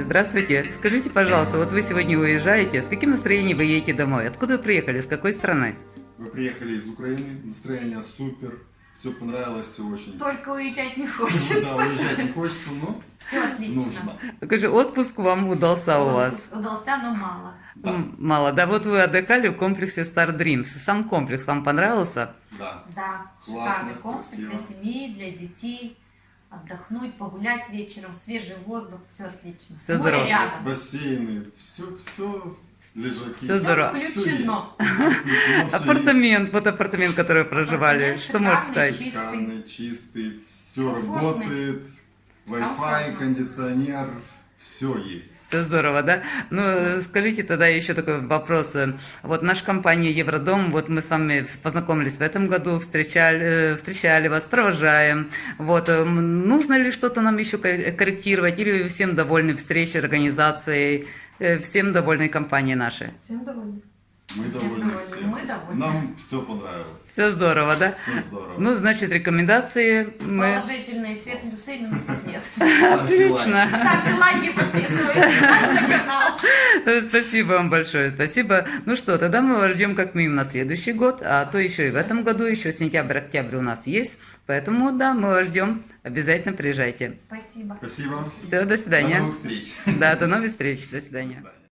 Здравствуйте. Скажите, пожалуйста, вот вы сегодня уезжаете, с каким настроением вы едете домой? Откуда вы приехали, с какой страны? Мы приехали из Украины, настроение супер, все понравилось, все очень... Только уезжать не Да, хочется. уезжать не хочется, но Все отлично. нужно. Скажи, отпуск вам удался у вас? Удался, но мало. Да, Мало. Да, вот вы отдыхали в комплексе Star Dreams. Сам комплекс вам понравился? да. Да, Классно, шикарный комплекс красиво. для семьи, для детей. Отдохнуть, погулять вечером, свежий воздух, все отлично. Море здорово. рядом. Бассейны, все, все, лежаки. Всё здорово. Включено. Апартамент, вот апартамент, который проживали. Что шикарный, сказать? Шикарный, чистый, все работает, Wi-Fi, кондиционер, все есть. Все здорово, да? Ну, скажите тогда еще такой вопрос. Вот наша компания Евродом, вот мы с вами познакомились в этом году, встречали, э, встречали вас, провожаем. Вот, нужно ли что-то нам еще кор- корректировать, или всем довольны встречей, организацией, э, всем довольны компанией нашей? Всем довольны. Мы довольны всем. мы довольны. Нам все понравилось. Все здорово, да? Все здорово. Ну, значит, рекомендации мы... Положительные все плюсы, минусов нет. Отлично. Ставьте лайки, подписывайтесь на канал. Спасибо вам большое, спасибо. Ну что, тогда мы вас ждем как минимум на следующий год, а то еще и в этом году, еще сентябрь-октябрь у нас есть. Поэтому, да, мы вас ждем. Обязательно приезжайте. Спасибо. Спасибо. Все, до До свидания. новых встреч. Да, до новых встреч. До свидания. До свидания.